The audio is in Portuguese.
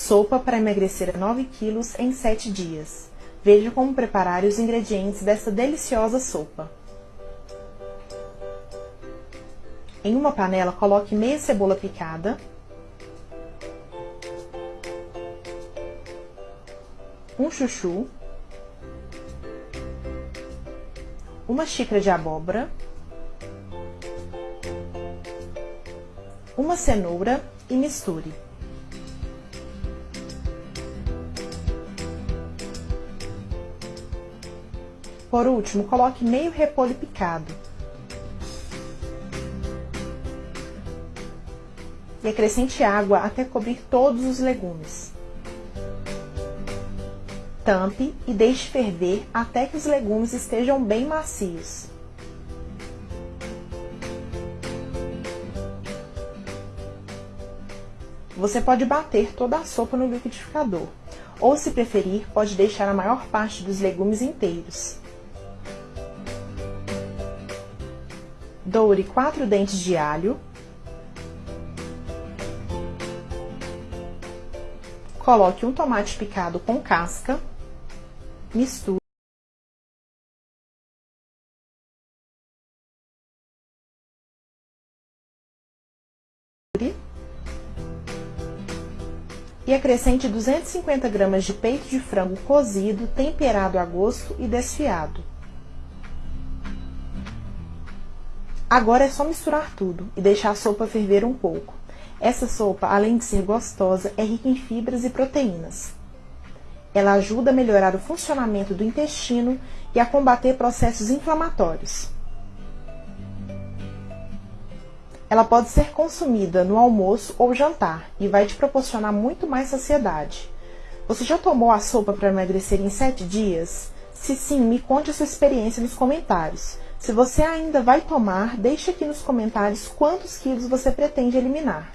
Sopa para emagrecer 9 quilos em 7 dias. Veja como preparar os ingredientes dessa deliciosa sopa. Em uma panela, coloque meia cebola picada, um chuchu, uma xícara de abóbora, uma cenoura e misture. Por último, coloque meio repolho picado. E acrescente água até cobrir todos os legumes. Tampe e deixe ferver até que os legumes estejam bem macios. Você pode bater toda a sopa no liquidificador, ou se preferir, pode deixar a maior parte dos legumes inteiros. Doure 4 dentes de alho. Coloque um tomate picado com casca. Misture. E acrescente 250 gramas de peito de frango cozido, temperado a gosto e desfiado. Agora é só misturar tudo e deixar a sopa ferver um pouco. Essa sopa, além de ser gostosa, é rica em fibras e proteínas. Ela ajuda a melhorar o funcionamento do intestino e a combater processos inflamatórios. Ela pode ser consumida no almoço ou jantar e vai te proporcionar muito mais saciedade. Você já tomou a sopa para emagrecer em 7 dias? Se sim, me conte a sua experiência nos comentários. Se você ainda vai tomar, deixe aqui nos comentários quantos quilos você pretende eliminar.